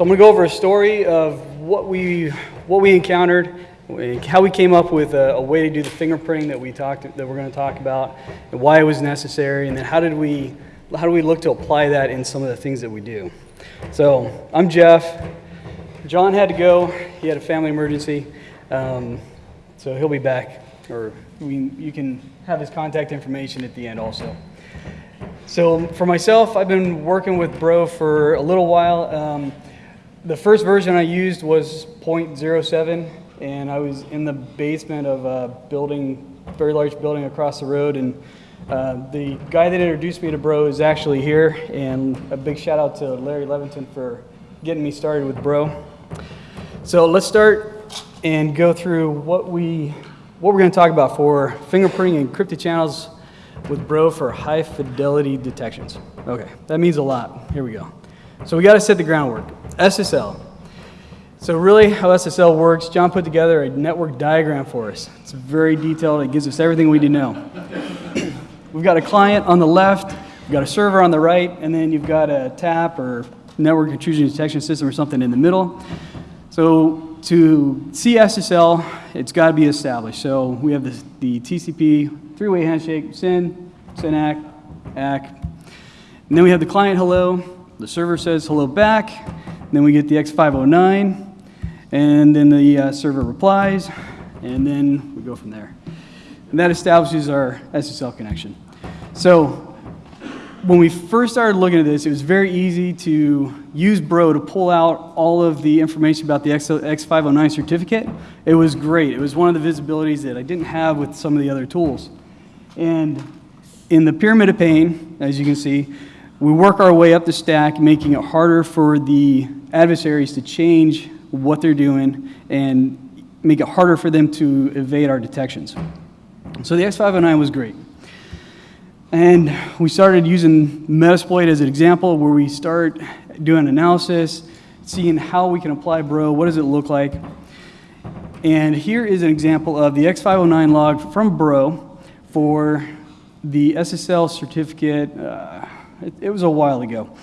So I'm going to go over a story of what we, what we encountered, how we came up with a, a way to do the fingerprinting that we talked, that we're going to talk about, and why it was necessary, and then how did we, how do we look to apply that in some of the things that we do. So I'm Jeff. John had to go. He had a family emergency. Um, so he'll be back, or we, you can have his contact information at the end also. So for myself, I've been working with Bro for a little while. Um, the first version I used was 0.07, and I was in the basement of a building, very large building across the road, and uh, the guy that introduced me to Bro is actually here, and a big shout out to Larry Levinson for getting me started with Bro. So let's start and go through what we what we're going to talk about for fingerprinting encrypted channels with Bro for high fidelity detections. Okay, that means a lot. Here we go. So we got to set the groundwork. SSL. So really how SSL works, John put together a network diagram for us. It's very detailed. It gives us everything we need to know. we've got a client on the left, we've got a server on the right, and then you've got a TAP or network intrusion detection system or something in the middle. So to see SSL, it's got to be established. So we have the, the TCP three-way handshake, SYN, SYN-ACK, ACK. And then we have the client hello, the server says hello back, then we get the X509, and then the uh, server replies, and then we go from there. And that establishes our SSL connection. So when we first started looking at this, it was very easy to use Bro to pull out all of the information about the X509 certificate. It was great. It was one of the visibilities that I didn't have with some of the other tools. And in the pyramid of pain, as you can see, we work our way up the stack, making it harder for the adversaries to change what they're doing and make it harder for them to evade our detections. So the X509 was great. And we started using Metasploit as an example where we start doing analysis, seeing how we can apply Bro, what does it look like. And here is an example of the X509 log from Bro for the SSL certificate. Uh, it, it was a while ago.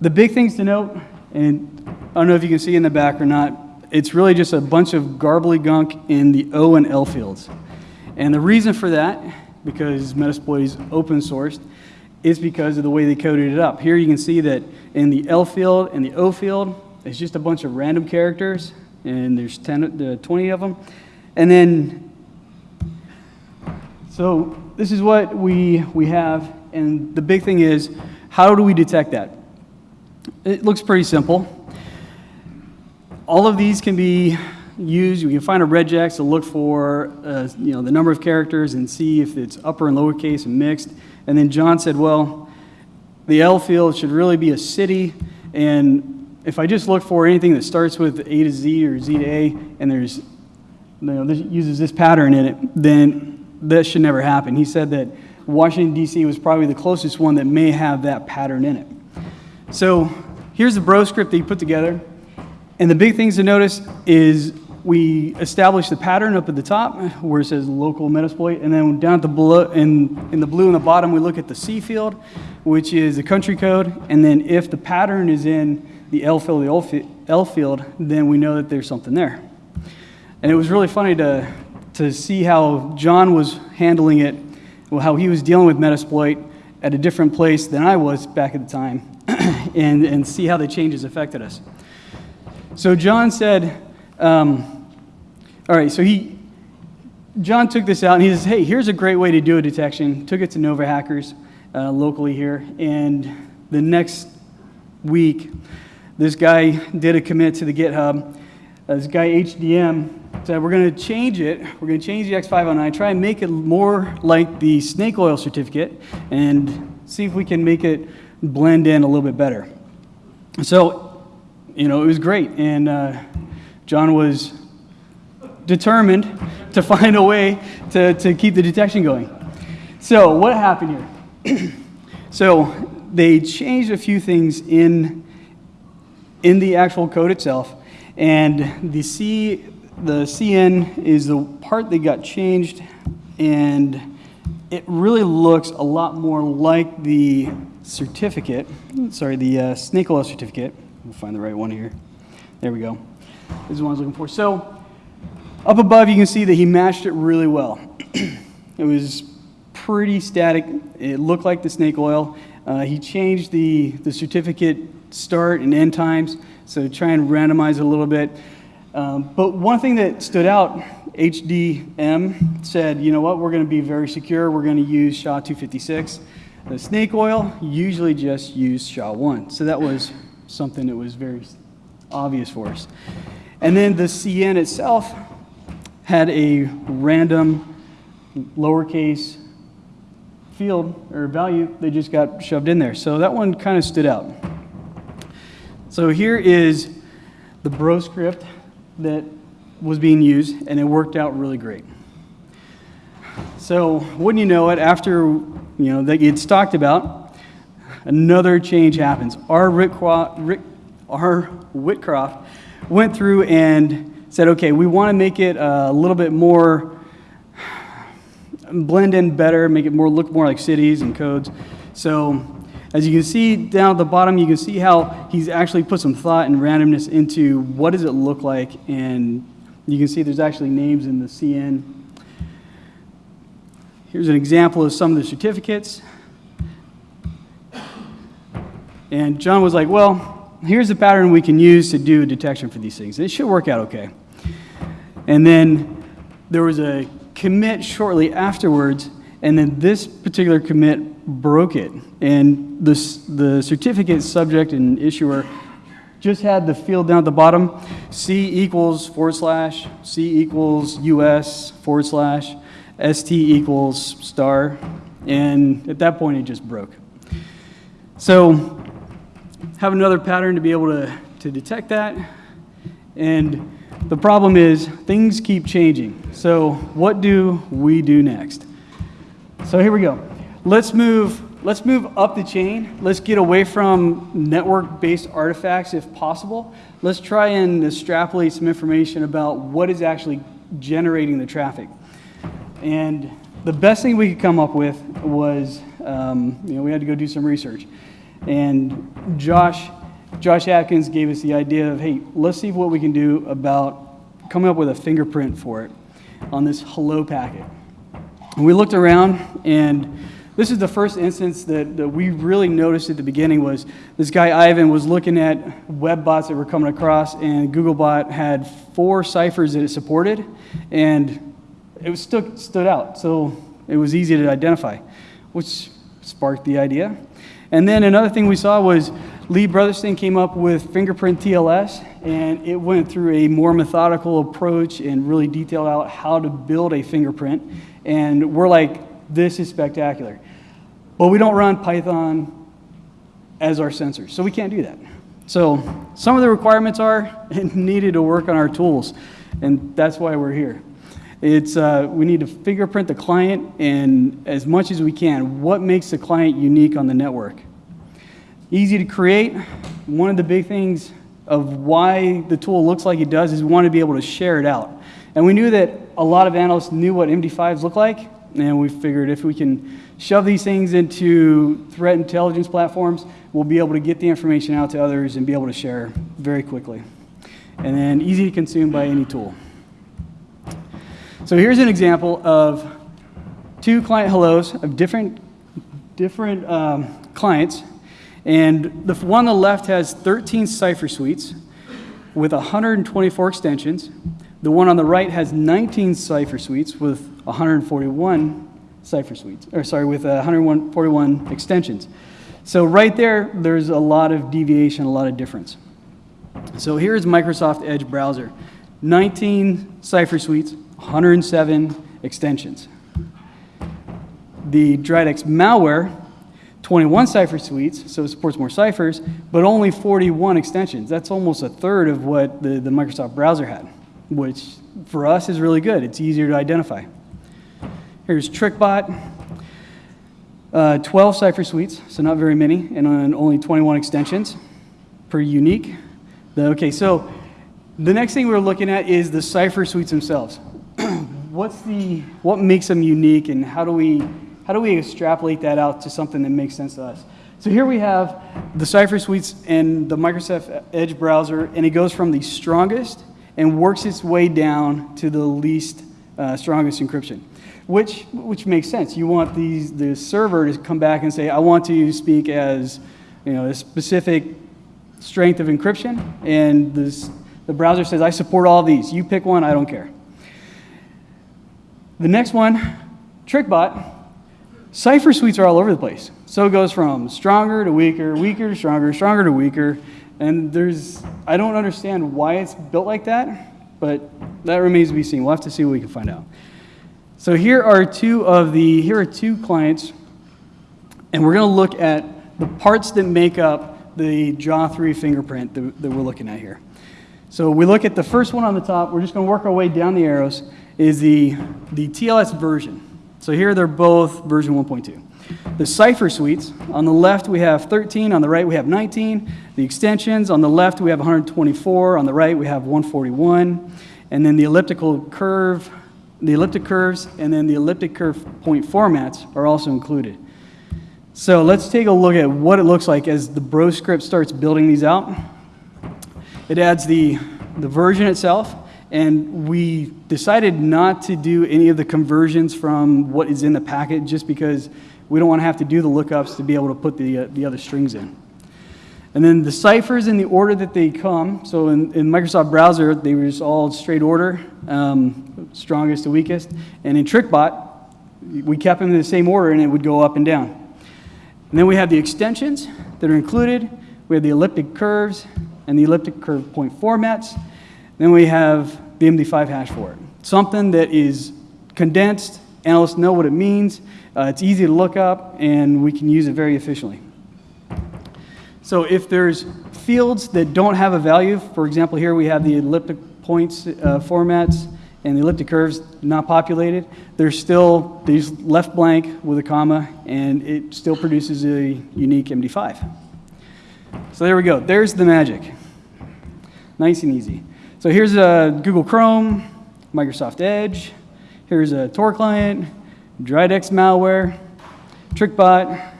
The big things to note, and I don't know if you can see in the back or not, it's really just a bunch of garbly gunk in the O and L fields. And the reason for that because Metasploit is open sourced, is because of the way they coded it up. Here you can see that in the L field and the O field, it's just a bunch of random characters, and there's 10, uh, 20 of them. And then, so this is what we, we have, and the big thing is, how do we detect that? It looks pretty simple. All of these can be used. you can find a regex to look for uh, you know, the number of characters and see if it's upper and lowercase and mixed. And then John said, well, the L field should really be a city. And if I just look for anything that starts with A to Z or Z to A, and there's, you know, this uses this pattern in it, then this should never happen. He said that Washington, D.C. was probably the closest one that may have that pattern in it. So here's the bro script that he put together. And the big things to notice is we establish the pattern up at the top where it says local Metasploit, and then down at the below, in, in the blue in the bottom, we look at the C field, which is the country code, and then if the pattern is in the L field, the L field, then we know that there's something there. And it was really funny to, to see how John was handling it, how he was dealing with Metasploit at a different place than I was back at the time, and, and see how the changes affected us. So John said, um, all right, so he, John took this out and he says, hey, here's a great way to do a detection. Took it to Nova Hackers uh, locally here. And the next week, this guy did a commit to the GitHub. Uh, this guy HDM said, we're going to change it. We're going to change the X509, try and make it more like the snake oil certificate and see if we can make it blend in a little bit better. So, you know, it was great. And uh, John was determined to find a way to, to keep the detection going. So what happened here? so they changed a few things in, in the actual code itself, and the C, the CN is the part that got changed, and it really looks a lot more like the certificate, sorry, the uh, snake oil certificate. We'll find the right one here. There we go. This is what I was looking for. So up above, you can see that he matched it really well. it was pretty static. It looked like the snake oil. Uh, he changed the, the certificate start and end times, so try and randomize a little bit. Um, but one thing that stood out, HDM said, you know what, we're going to be very secure. We're going to use SHA-256. The snake oil usually just use SHA-1. So that was something that was very obvious for us. And then the CN itself had a random lowercase field or value they just got shoved in there. So that one kind of stood out. So here is the bro script that was being used, and it worked out really great. So wouldn't you know it, after you know that gets talked about, another change happens. Our Rick, Rick our Whitcroft went through and said, okay, we want to make it a little bit more blend in better, make it more look more like cities and codes. So as you can see down at the bottom, you can see how he's actually put some thought and randomness into what does it look like, and you can see there's actually names in the CN. Here's an example of some of the certificates. And John was like, well, here's the pattern we can use to do detection for these things. It should work out okay. And then there was a commit shortly afterwards, and then this particular commit broke it. And the, the certificate subject and issuer just had the field down at the bottom, C equals forward slash, C equals US forward slash, ST equals star, and at that point it just broke. So have another pattern to be able to, to detect that, and the problem is things keep changing. So what do we do next? So here we go let's move let's move up the chain. Let's get away from network-based artifacts if possible. Let's try and extrapolate some information about what is actually generating the traffic. And the best thing we could come up with was, um, you know, we had to go do some research. And Josh, Josh Atkins gave us the idea of, hey, let's see what we can do about coming up with a fingerprint for it on this hello packet. And we looked around and this is the first instance that, that we really noticed at the beginning was this guy Ivan was looking at web bots that were coming across and Googlebot had four ciphers that it supported and it was stood, stood out. So it was easy to identify, which sparked the idea. And then another thing we saw was Lee Brotherston came up with fingerprint TLS, and it went through a more methodical approach and really detailed out how to build a fingerprint. And we're like, this is spectacular. But we don't run Python as our sensors, so we can't do that. So some of the requirements are needed to work on our tools, and that's why we're here. It's, uh, we need to fingerprint the client and as much as we can, what makes the client unique on the network. Easy to create. One of the big things of why the tool looks like it does is we want to be able to share it out. And we knew that a lot of analysts knew what MD5s look like, and we figured if we can shove these things into threat intelligence platforms, we'll be able to get the information out to others and be able to share very quickly. And then easy to consume by any tool. So here's an example of two client hellos of different, different um, clients. And the one on the left has 13 cipher suites with 124 extensions. The one on the right has 19 cipher suites with 141 cipher suites, or sorry, with 141 extensions. So right there, there's a lot of deviation, a lot of difference. So here's Microsoft Edge browser. 19 cipher suites, 107 extensions. The Dridex malware, 21 cipher suites, so it supports more ciphers, but only 41 extensions. That's almost a third of what the, the Microsoft browser had, which for us is really good. It's easier to identify. Here's TrickBot, uh, 12 cipher suites, so not very many, and on only 21 extensions per unique. Okay, so the next thing we're looking at is the cipher suites themselves. What's the, what makes them unique and how do we, how do we extrapolate that out to something that makes sense to us? So here we have the Cypher Suites and the Microsoft Edge browser, and it goes from the strongest and works its way down to the least uh, strongest encryption, which, which makes sense. You want these, the server to come back and say, I want to speak as you know, a specific strength of encryption, and this, the browser says, I support all these. You pick one, I don't care. The next one, TrickBot, Cypher suites are all over the place. So it goes from stronger to weaker, weaker to stronger, stronger to weaker. And there's, I don't understand why it's built like that, but that remains to be seen. We'll have to see what we can find out. So here are two of the, here are two clients, and we're going to look at the parts that make up the JA3 fingerprint that, that we're looking at here. So we look at the first one on the top, we're just going to work our way down the arrows, is the, the TLS version. So here they're both version 1.2. The Cypher suites, on the left we have 13, on the right we have 19. The extensions, on the left we have 124, on the right we have 141. And then the elliptical curve, the elliptic curves, and then the elliptic curve point formats are also included. So let's take a look at what it looks like as the Bro script starts building these out. It adds the, the version itself, and we decided not to do any of the conversions from what is in the packet just because we don't want to have to do the lookups to be able to put the, uh, the other strings in. And then the ciphers in the order that they come. So in, in Microsoft Browser, they were just all straight order, um, strongest to weakest. And in TrickBot, we kept them in the same order and it would go up and down. And then we have the extensions that are included. We have the elliptic curves and the elliptic curve point formats. Then we have the MD5 hash for it. Something that is condensed, analysts know what it means, uh, it's easy to look up, and we can use it very efficiently. So if there's fields that don't have a value, for example, here we have the elliptic points uh, formats and the elliptic curves not populated, there's still these left blank with a comma, and it still produces a unique MD5. So there we go. There's the magic. Nice and easy. So here's a Google Chrome, Microsoft Edge. Here's a Tor client, Dridex malware, TrickBot.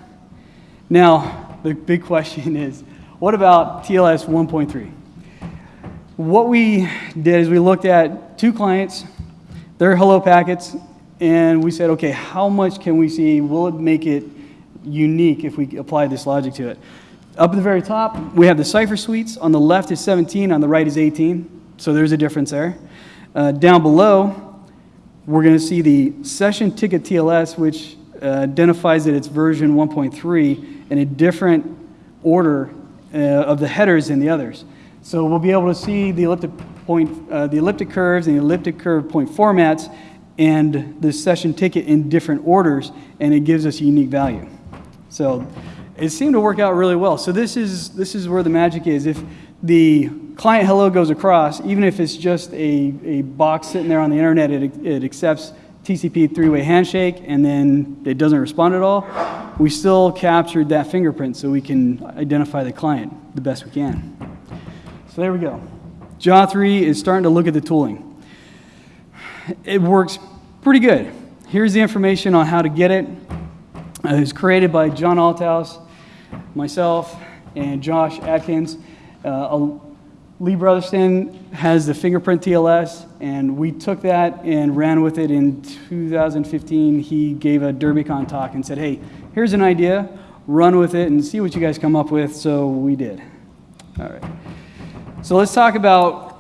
Now, the big question is, what about TLS 1.3? What we did is we looked at two clients, their hello packets, and we said, okay, how much can we see? Will it make it unique if we apply this logic to it? Up at the very top, we have the Cypher suites. On the left is 17, on the right is 18. So there's a difference there. Uh, down below, we're going to see the session ticket TLS, which uh, identifies that it's version 1.3 in a different order uh, of the headers than the others. So we'll be able to see the elliptic point, uh, the elliptic curves and the elliptic curve point formats and the session ticket in different orders, and it gives us a unique value. So it seemed to work out really well. So this is, this is where the magic is. If the client hello goes across, even if it's just a, a box sitting there on the internet, it, it accepts TCP three-way handshake and then it doesn't respond at all, we still captured that fingerprint so we can identify the client the best we can. So there we go. JA3 is starting to look at the tooling. It works pretty good. Here's the information on how to get it. It was created by John Althouse, myself, and Josh Atkins. Uh, Lee Brotherston has the fingerprint TLS, and we took that and ran with it in 2015. He gave a DerbyCon talk and said, hey, here's an idea, run with it and see what you guys come up with, so we did. All right. So let's talk about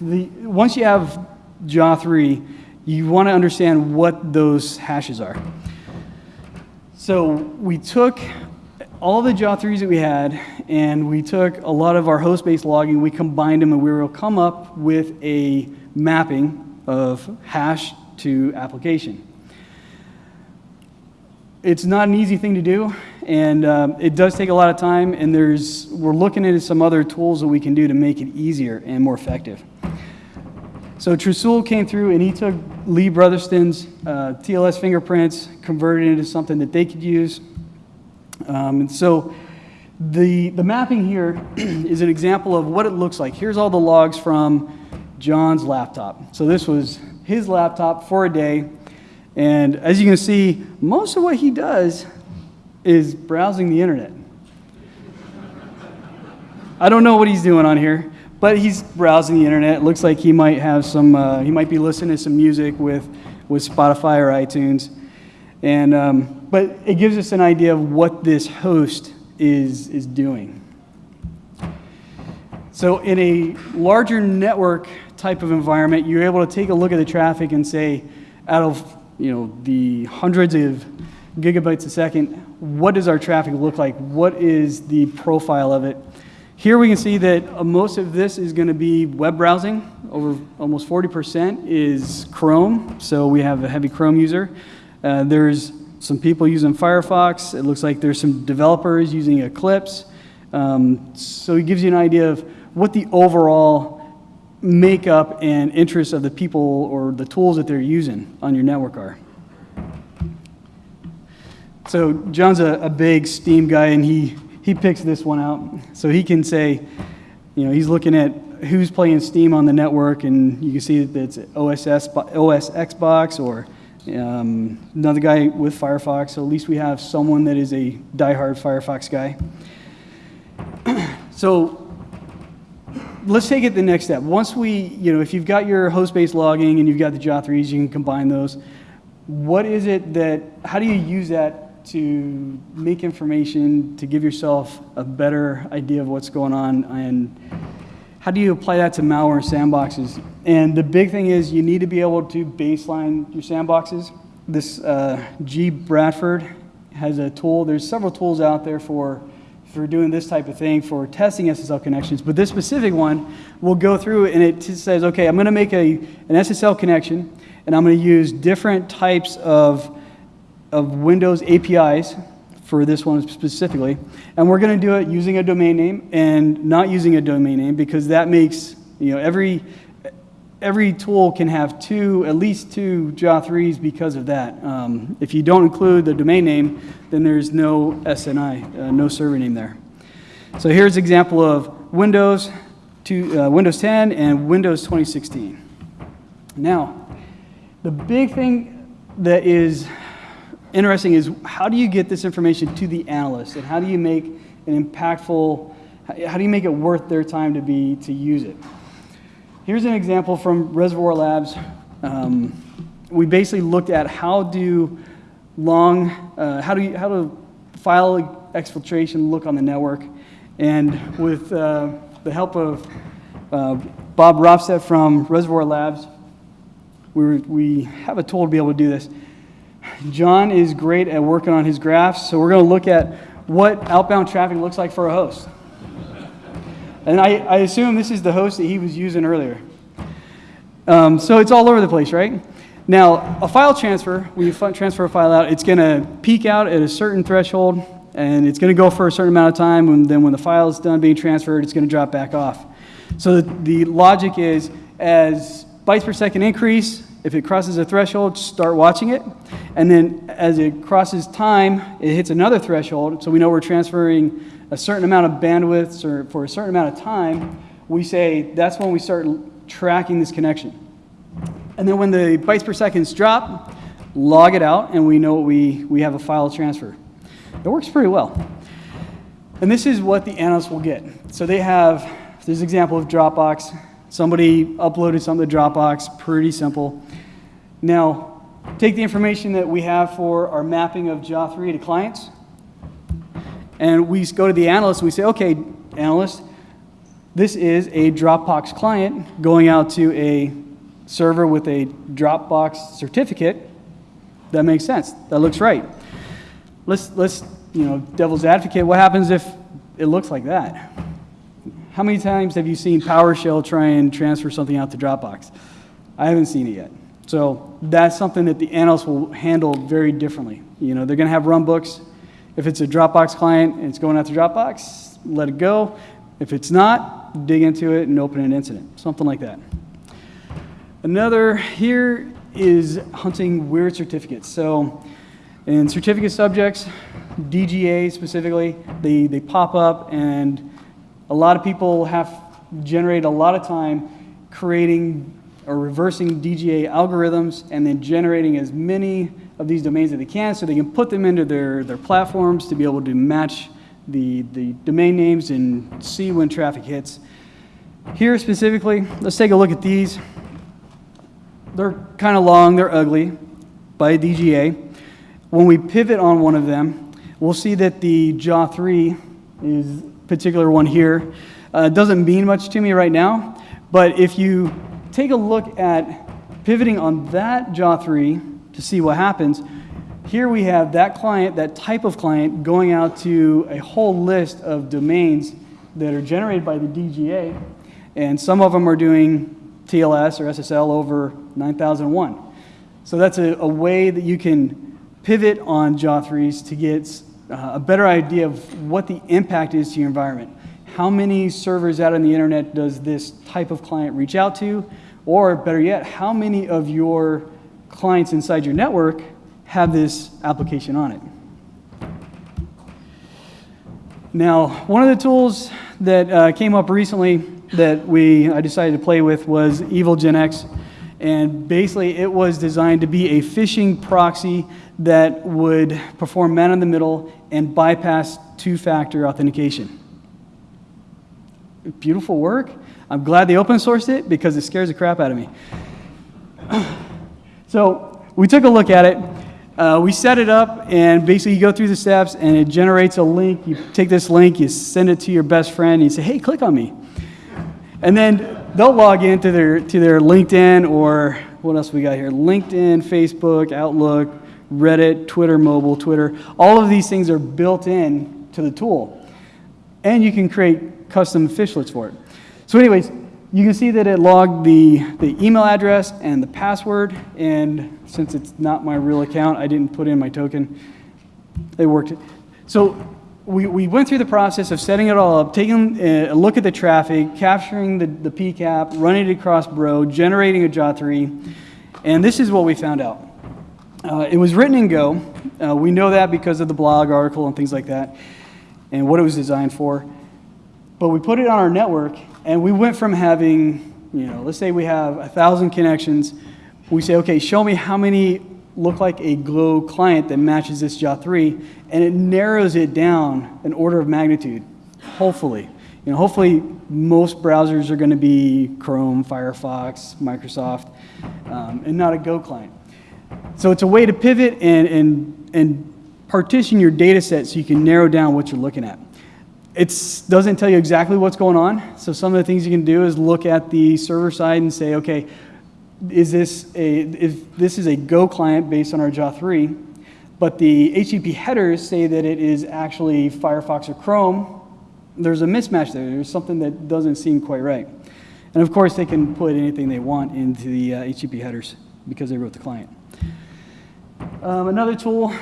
the, once you have JA3, you want to understand what those hashes are. So we took all the JA3s that we had, and we took a lot of our host-based logging, we combined them, and we to come up with a mapping of hash to application. It's not an easy thing to do, and um, it does take a lot of time, and there's, we're looking into some other tools that we can do to make it easier and more effective. So Trisul came through and he took Lee Brotherston's uh, TLS fingerprints, converted it into something that they could use, um, and so the, the mapping here is an example of what it looks like. Here's all the logs from John's laptop. So this was his laptop for a day. And as you can see, most of what he does is browsing the internet. I don't know what he's doing on here, but he's browsing the internet. It looks like he might have some, uh, he might be listening to some music with, with Spotify or iTunes. And, um, but it gives us an idea of what this host is, is doing. So in a larger network type of environment, you're able to take a look at the traffic and say, out of you know, the hundreds of gigabytes a second, what does our traffic look like? What is the profile of it? Here we can see that uh, most of this is going to be web browsing. Over almost 40% is Chrome, so we have a heavy Chrome user. Uh, there's some people using Firefox. It looks like there's some developers using Eclipse. Um, so it gives you an idea of what the overall makeup and interests of the people or the tools that they're using on your network are. So John's a, a big Steam guy, and he, he picks this one out. So he can say, you know, he's looking at who's playing Steam on the network, and you can see that it's OSS, OS Xbox or um, another guy with Firefox. So at least we have someone that is a diehard Firefox guy. so let's take it the next step. Once we, you know, if you've got your host-based logging and you've got the JA3s, you can combine those. What is it that, how do you use that to make information, to give yourself a better idea of what's going on, and how do you apply that to malware sandboxes? And the big thing is you need to be able to baseline your sandboxes. This uh, G. Bradford has a tool. There's several tools out there for for doing this type of thing for testing SSL connections. But this specific one will go through and it says, okay, I'm going to make a, an SSL connection and I'm going to use different types of, of Windows APIs for this one specifically. And we're going to do it using a domain name and not using a domain name because that makes, you know, every, every tool can have two, at least two JA3s because of that. Um, if you don't include the domain name, then there's no SNI, uh, no server name there. So here's an example of Windows, to, uh, Windows 10 and Windows 2016. Now, the big thing that is interesting is how do you get this information to the analyst and how do you make an impactful, how do you make it worth their time to be, to use it? Here's an example from Reservoir Labs. Um, we basically looked at how do long, uh, how do you, how do file exfiltration look on the network, and with uh, the help of uh, Bob Rotsted from Reservoir Labs, we, we have a tool to be able to do this. John is great at working on his graphs, so we're going to look at what outbound traffic looks like for a host. And I, I assume this is the host that he was using earlier. Um, so it's all over the place, right? Now, a file transfer, when you transfer a file out, it's going to peak out at a certain threshold, and it's going to go for a certain amount of time, and then when the file is done being transferred, it's going to drop back off. So the, the logic is, as bytes per second increase, if it crosses a threshold, start watching it. And then as it crosses time, it hits another threshold, so we know we're transferring a certain amount of bandwidth or for a certain amount of time, we say that's when we start tracking this connection. And then when the bytes per seconds drop, log it out, and we know we, we have a file transfer. It works pretty well. And this is what the analysts will get. So they have, this example of Dropbox. Somebody uploaded something to Dropbox, pretty simple. Now, take the information that we have for our mapping of JA3 to clients, and we go to the analyst and we say, okay, analyst, this is a Dropbox client going out to a server with a Dropbox certificate. That makes sense. That looks right. Let's, let's, you know, devil's advocate, what happens if it looks like that? How many times have you seen PowerShell try and transfer something out to Dropbox? I haven't seen it yet. So that's something that the analysts will handle very differently. You know, they're going to have runbooks if it's a Dropbox client and it's going out to Dropbox, let it go. If it's not, dig into it and open an incident, something like that. Another here is hunting weird certificates. So in certificate subjects, DGA specifically, they, they pop up and a lot of people have generated a lot of time creating or reversing DGA algorithms and then generating as many of these domains that they can so they can put them into their, their platforms to be able to match the, the domain names and see when traffic hits. Here specifically, let's take a look at these. They're kind of long, they're ugly by DGA. When we pivot on one of them, we'll see that the JA3 is particular one here. Uh, doesn't mean much to me right now, but if you take a look at pivoting on that JA3 to see what happens, here we have that client, that type of client, going out to a whole list of domains that are generated by the DGA, and some of them are doing TLS or SSL over 9001. So that's a, a way that you can pivot on JA3s to get uh, a better idea of what the impact is to your environment. How many servers out on the internet does this type of client reach out to? Or better yet, how many of your clients inside your network have this application on it? Now, one of the tools that uh, came up recently that we I decided to play with was Evilginx. And basically, it was designed to be a phishing proxy that would perform man in the middle and bypass two factor authentication. Beautiful work. I'm glad they open sourced it because it scares the crap out of me. so, we took a look at it. Uh, we set it up, and basically, you go through the steps, and it generates a link. You take this link, you send it to your best friend, and you say, hey, click on me. And then they'll log into their, to their LinkedIn or what else we got here? LinkedIn, Facebook, Outlook, Reddit, Twitter mobile, Twitter. All of these things are built in to the tool. And you can create custom phishlets for it. So anyways, you can see that it logged the, the email address and the password. And since it's not my real account, I didn't put in my token. It worked. So we, we went through the process of setting it all up, taking a look at the traffic, capturing the, the PCAP, running it across Bro, generating a JA3, and this is what we found out. Uh, it was written in Go. Uh, we know that because of the blog article and things like that, and what it was designed for. But we put it on our network, and we went from having, you know, let's say we have a thousand connections. We say, okay, show me how many look like a Glow client that matches this JA3, and it narrows it down an order of magnitude, hopefully. You know, hopefully most browsers are going to be Chrome, Firefox, Microsoft, um, and not a Go client. So it's a way to pivot and, and, and partition your data set so you can narrow down what you're looking at. It doesn't tell you exactly what's going on. So some of the things you can do is look at the server side and say, okay, is this a, if this is a Go client based on our JA3, but the HTTP headers say that it is actually Firefox or Chrome, there's a mismatch there. There's something that doesn't seem quite right. And of course, they can put anything they want into the uh, HTTP headers because they wrote the client. Um, another tool,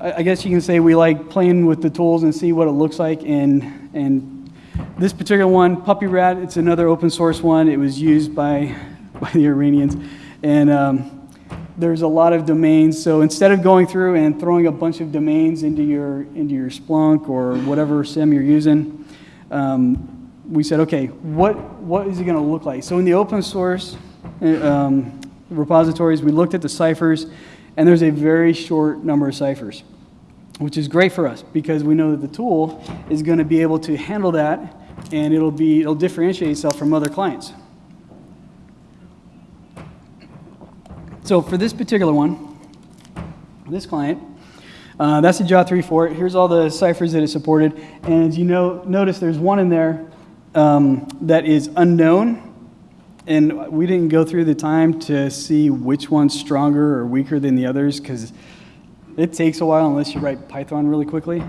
I, guess you can say we like playing with the tools and see what it looks like. And, and this particular one, PupyRAT, it's another open source one. It was used by by the Iranians. And um, there's a lot of domains. So instead of going through and throwing a bunch of domains into your, into your Splunk or whatever SIEM you're using, um, we said, okay, what, what is it going to look like? So in the open source um, repositories, we looked at the ciphers, and there's a very short number of ciphers, which is great for us because we know that the tool is going to be able to handle that, and it'll, be, it'll differentiate itself from other clients. So for this particular one, this client, uh, that's the JA3 for it. Here's all the ciphers that it supported. And you know, notice there's one in there um, that is unknown. And we didn't go through the time to see which one's stronger or weaker than the others because it takes a while unless you write Python really quickly.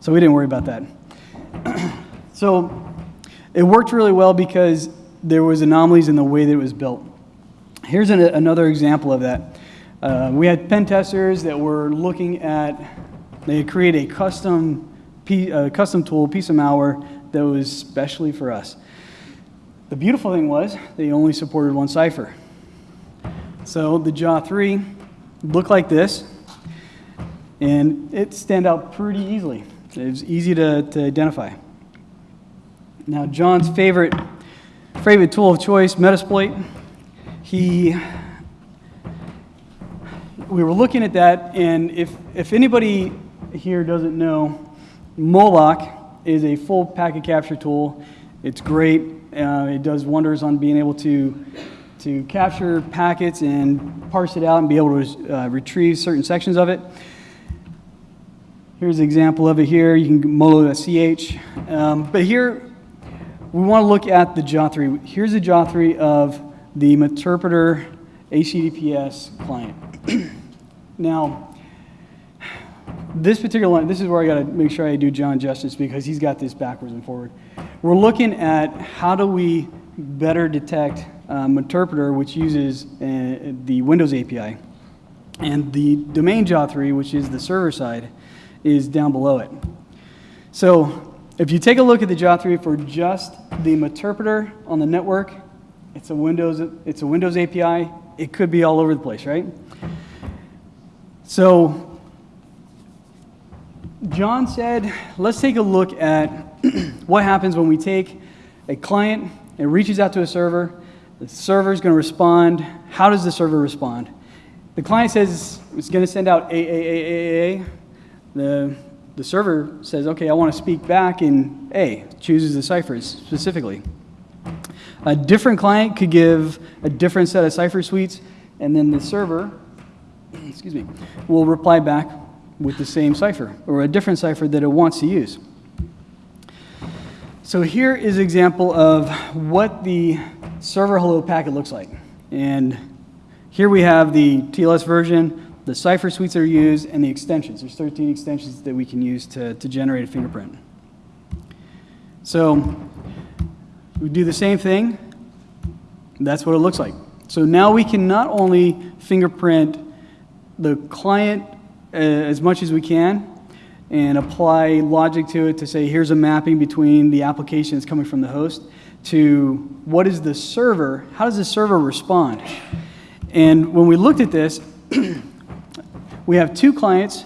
So we didn't worry about that. so it worked really well because there was anomalies in the way that it was built. Here's an, another example of that. Uh, we had pen testers that were looking at, they create a custom, uh, custom tool, piece of malware that was specially for us. The beautiful thing was they only supported one cipher. So the JA3 looked like this, and it stand out pretty easily. It was easy to, to identify. Now John's favorite, favorite tool of choice, Metasploit, he, we were looking at that, and if, if anybody here doesn't know, Moloch is a full packet capture tool. It's great. Uh, it does wonders on being able to, to capture packets and parse it out and be able to uh, retrieve certain sections of it. Here's an example of it here. You can molo.ch. Um, but here, we want to look at the JA3. Here's a JA3 of the Meterpreter HTTPS client. now, this particular line, this is where I got to make sure I do John justice because he's got this backwards and forward. We're looking at how do we better detect um, Meterpreter, which uses uh, the Windows API, and the domain JA3, which is the server side, is down below it. So if you take a look at the JA3 for just the Meterpreter on the network, it's a Windows, it's a Windows API. It could be all over the place, right? So John said, let's take a look at what happens when we take a client and reaches out to a server. The server is going to respond. How does the server respond? The client says it's going to send out AAAAA. The, the server says, okay, I want to speak back in A, chooses the ciphers specifically. A different client could give a different set of cipher suites, and then the server, excuse me, will reply back with the same cipher or a different cipher that it wants to use. So here is an example of what the server hello packet looks like. And here we have the TLS version, the cipher suites that are used, and the extensions. There's 13 extensions that we can use to, to generate a fingerprint. So we do the same thing. That's what it looks like. So now we can not only fingerprint the client uh, as much as we can and apply logic to it to say here's a mapping between the application that's coming from the host to what is the server, how does the server respond? And when we looked at this, we have two clients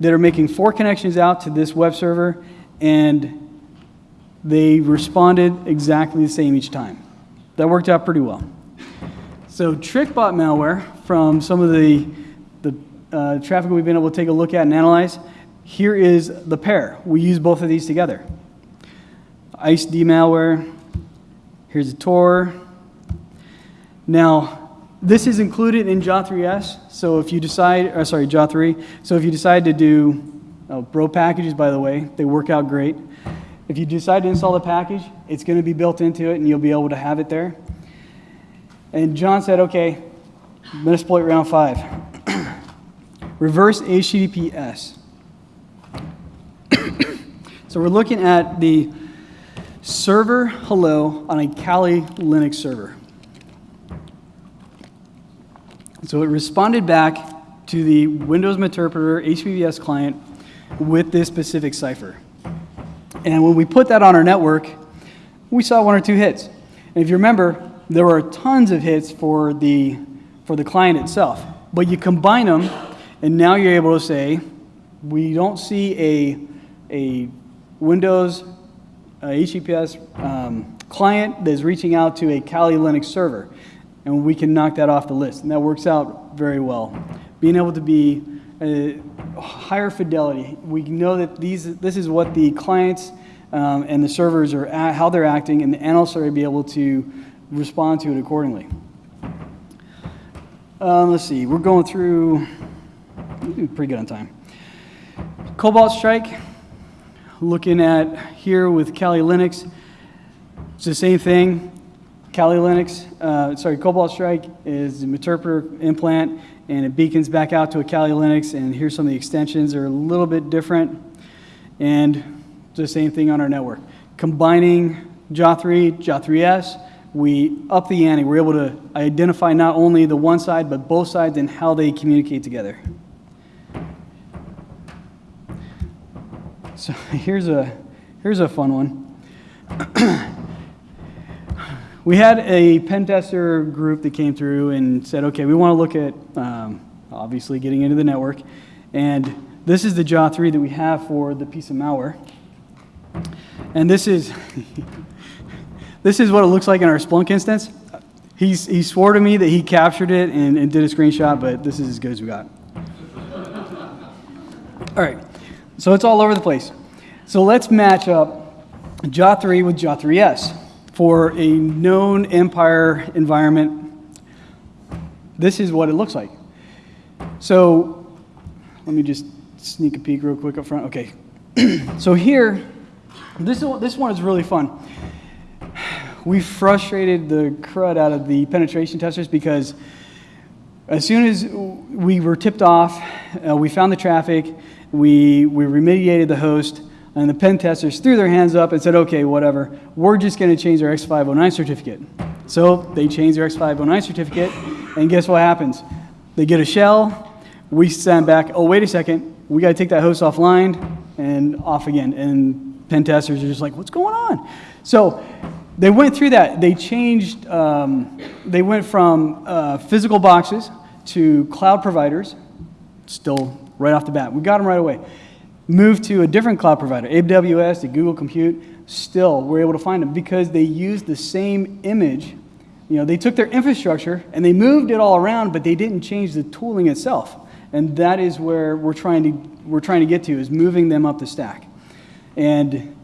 that are making four connections out to this web server and they responded exactly the same each time. That worked out pretty well. So TrickBot malware from some of the uh, traffic we've been able to take a look at and analyze, here is the pair. We use both of these together. ICE-D malware, here's a Tor. Now, this is included in JA3S, so if you decide, or uh, sorry, JA3, so if you decide to do, oh, Bro packages, by the way, they work out great. If you decide to install the package, it's going to be built into it and you'll be able to have it there. And John said, okay, Metasploit round five reverse HTTPS. So we're looking at the server hello on a Kali Linux server. So it responded back to the Windows Meterpreter HTTPS client with this specific cipher. And when we put that on our network, we saw one or two hits. And if you remember, there were tons of hits for the, for the client itself. But you combine them and now you're able to say, we don't see a, a Windows uh, HTTPS um, client that's reaching out to a Kali Linux server. And we can knock that off the list. And that works out very well. Being able to be a higher fidelity. We know that these, this is what the clients um, and the servers are, at, how they're acting, and the analysts are be able to respond to it accordingly. Um, let's see, we're going through pretty good on time. Cobalt Strike, looking at here with Kali Linux, it's the same thing. Kali Linux, uh, sorry, Cobalt Strike is a Meterpreter implant and it beacons back out to a Kali Linux and here's some of the extensions are a little bit different and the same thing on our network. Combining JA3, JA3S, we up the ante. We're able to identify not only the one side but both sides and how they communicate together. So here's a, here's a fun one. we had a pen tester group that came through and said, okay, we want to look at um, obviously getting into the network. And this is the JA3 that we have for the piece of malware. And this is, this is what it looks like in our Splunk instance. He's, he swore to me that he captured it and, and did a screenshot, but this is as good as we got. All right, so it's all over the place. So let's match up JA3 with JA3S for a known empire environment. This is what it looks like. So let me just sneak a peek real quick up front. Okay, so here, this, this one is really fun. We frustrated the crud out of the penetration testers because as soon as we were tipped off, uh, we found the traffic, we, we remediated the host, and the pen testers threw their hands up and said, okay, whatever, we're just going to change our X509 certificate. So they changed their X509 certificate, and guess what happens? They get a shell, we send back, oh, wait a second, we got to take that host offline and off again. And pen testers are just like, what's going on? So they went through that. They changed, um, they went from uh, physical boxes to cloud providers, still right off the bat. We got them right away. Moved to a different cloud provider, AWS, to Google Compute. Still, we're able to find them because they used the same image. You know, they took their infrastructure and they moved it all around, but they didn't change the tooling itself. And that is where we're trying to, we're trying to get to, is moving them up the stack. And,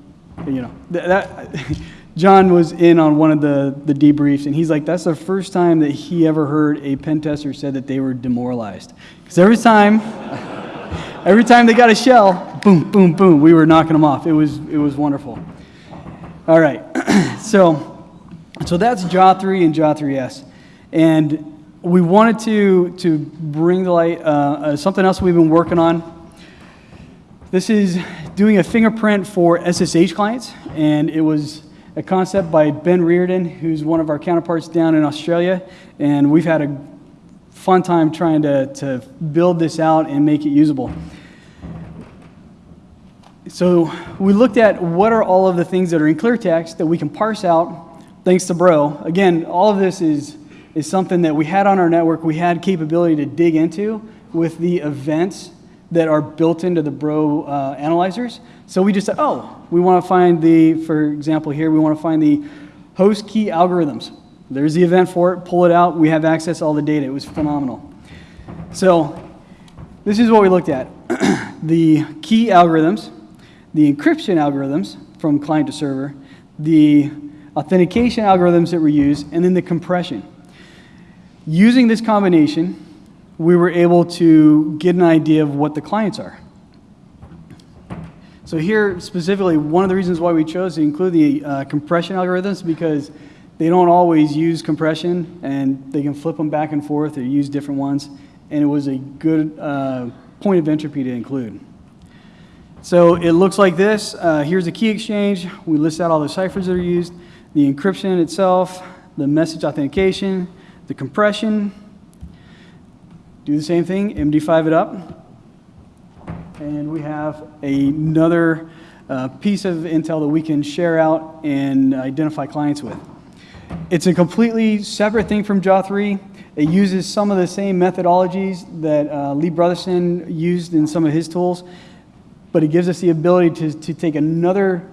you know, that, John was in on one of the, the debriefs, and he's like, that's the first time that he ever heard a pen tester said that they were demoralized. Because every time, every time they got a shell, boom, boom, boom, we were knocking them off. It was, it was wonderful. All right, so, so that's JA3 and JA3S. And we wanted to, to bring to light uh, uh, something else we've been working on. This is doing a fingerprint for SSH clients, and it was a concept by Ben Reardon, who's one of our counterparts down in Australia, and we've had a fun time trying to, to build this out and make it usable. So we looked at what are all of the things that are in clear text that we can parse out thanks to Bro. Again, all of this is is something that we had on our network, we had capability to dig into with the events that are built into the Bro uh, analyzers. So we just said, oh, we want to find the, for example here, we want to find the host key algorithms. There's the event for it, pull it out, we have access to all the data. It was phenomenal. So this is what we looked at. the key algorithms, the encryption algorithms from client to server, the authentication algorithms that were used, and then the compression. Using this combination, we were able to get an idea of what the clients are. So here, specifically, one of the reasons why we chose to include the uh, compression algorithms because they don't always use compression and they can flip them back and forth or use different ones. And it was a good uh, point of entropy to include. So it looks like this. Uh, here's the key exchange. We list out all the ciphers that are used, the encryption itself, the message authentication, the compression, do the same thing, MD5 it up. And we have another uh, piece of intel that we can share out and identify clients with. It's a completely separate thing from JA3. It uses some of the same methodologies that uh, Lee Brotherson used in some of his tools, but it gives us the ability to, to take another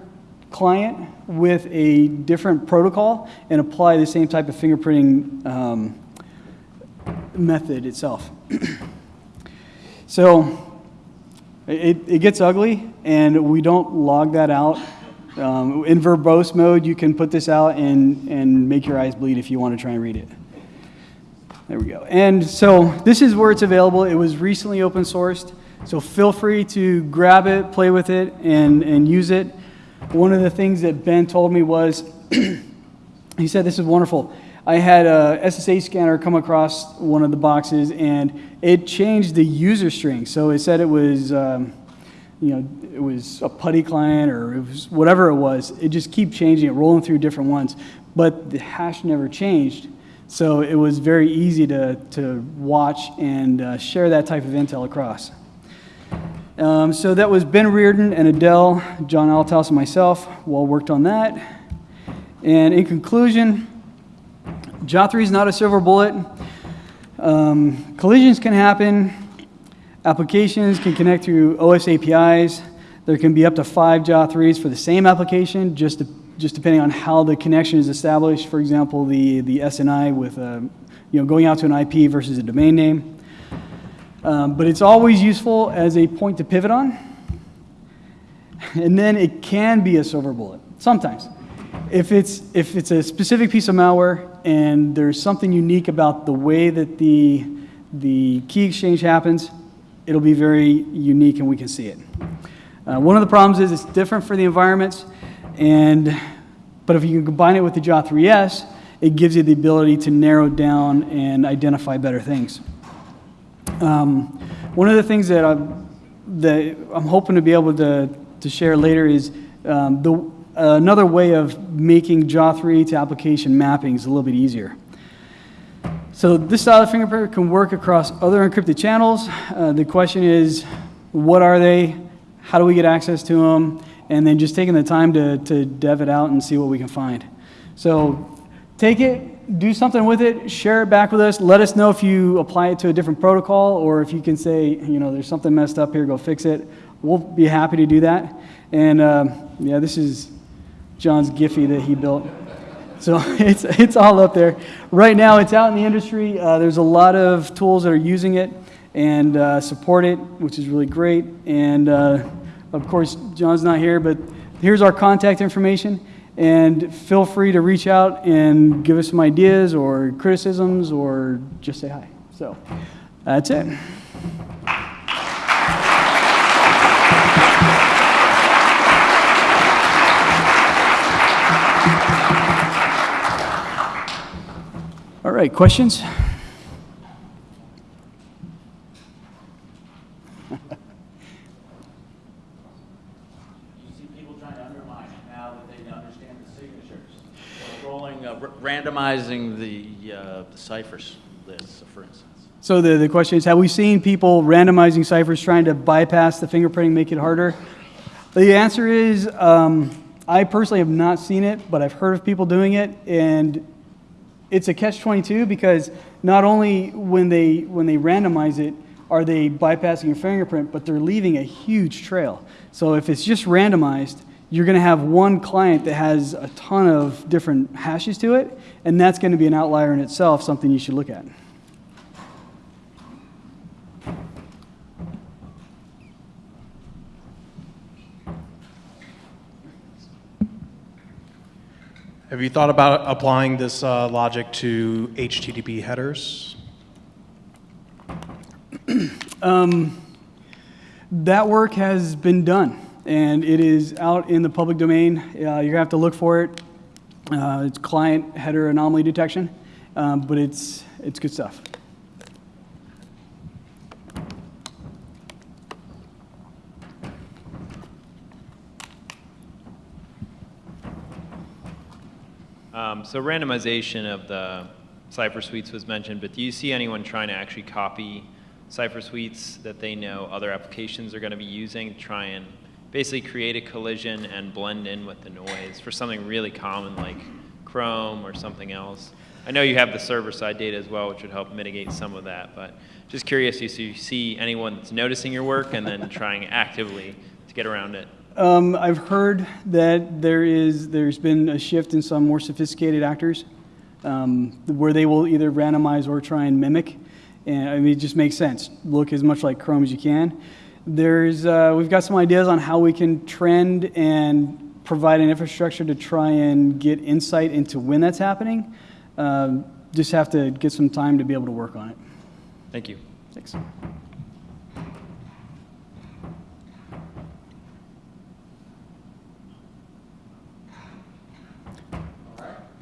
client with a different protocol and apply the same type of fingerprinting um, method itself. so it, it gets ugly, and we don't log that out. Um, in verbose mode, you can put this out and, and make your eyes bleed if you want to try and read it. There we go. And so this is where it's available. It was recently open sourced, so feel free to grab it, play with it, and, and use it. One of the things that Ben told me was, he said, this is wonderful. I had a SSH scanner come across one of the boxes and it changed the user string. So it said it was, um, you know, it was a PuTTY client or it was whatever it was. It just keep changing it, rolling through different ones. But the hash never changed. So it was very easy to, to watch and uh, share that type of intel across. Um, so that was Ben Reardon and Adel, John Althouse, and myself. Well worked on that. And in conclusion, JA3 is not a silver bullet. Um, collisions can happen. Applications can connect through OS APIs. There can be up to five JA3s for the same application, just just depending on how the connection is established. For example, the, the SNI with, uh, you know, going out to an IP versus a domain name. Um, but it's always useful as a point to pivot on. And then it can be a silver bullet, sometimes. If it's, if it's a specific piece of malware and there's something unique about the way that the, the key exchange happens, it'll be very unique and we can see it. Uh, one of the problems is it's different for the environments, and, but if you can combine it with the JA3S, it gives you the ability to narrow down and identify better things. Um, one of the things that I'm, that I'm hoping to be able to, to share later is um, the, uh, another way of making JA3 to application mapping is a little bit easier. So this style of fingerprint can work across other encrypted channels. Uh, the question is, what are they? How do we get access to them? And then just taking the time to, to dev it out and see what we can find. So take it, do something with it, share it back with us. Let us know if you apply it to a different protocol or if you can say, you know, there's something messed up here, go fix it. We'll be happy to do that. And uh, yeah, this is John's Giphy that he built. So it's, it's all up there. Right now, it's out in the industry. Uh, there's a lot of tools that are using it and uh, support it, which is really great. And uh, of course, John's not here, but here's our contact information. And feel free to reach out and give us some ideas or criticisms or just say hi. So that's it. Uh, r- randomizing the uh, the ciphers lists, for instance. So the, the question is, have we seen people randomizing ciphers trying to bypass the fingerprinting, make it harder? The answer is, um, I personally have not seen it, but I've heard of people doing it, and it's a catch-22 because not only when they, when they randomize it, are they bypassing your fingerprint, but they're leaving a huge trail. So if it's just randomized, you're going to have one client that has a ton of different hashes to it, and that's going to be an outlier in itself, something you should look at. Have you thought about applying this uh, logic to HTTP headers? That work has been done, and it is out in the public domain. Uh, you're gonna have to look for it. Uh, it's client header anomaly detection, um, but it's it's good stuff. Um, so randomization of the cipher suites was mentioned, but do you see anyone trying to actually copy cipher suites that they know other applications are going to be using to try and basically create a collision and blend in with the noise for something really common like Chrome or something else? I know you have the server-side data as well, which would help mitigate some of that, but just curious if you see anyone that's noticing your work and then trying actively to get around it. Um, I've heard that there is there's been a shift in some more sophisticated actors, um, where they will either randomize or try and mimic. And I mean, it just makes sense. Look as much like Chrome as you can. There's uh, we've got some ideas on how we can trend and provide an infrastructure to try and get insight into when that's happening. Um, just have to get some time to be able to work on it. Thank you. Thanks.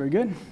Very good.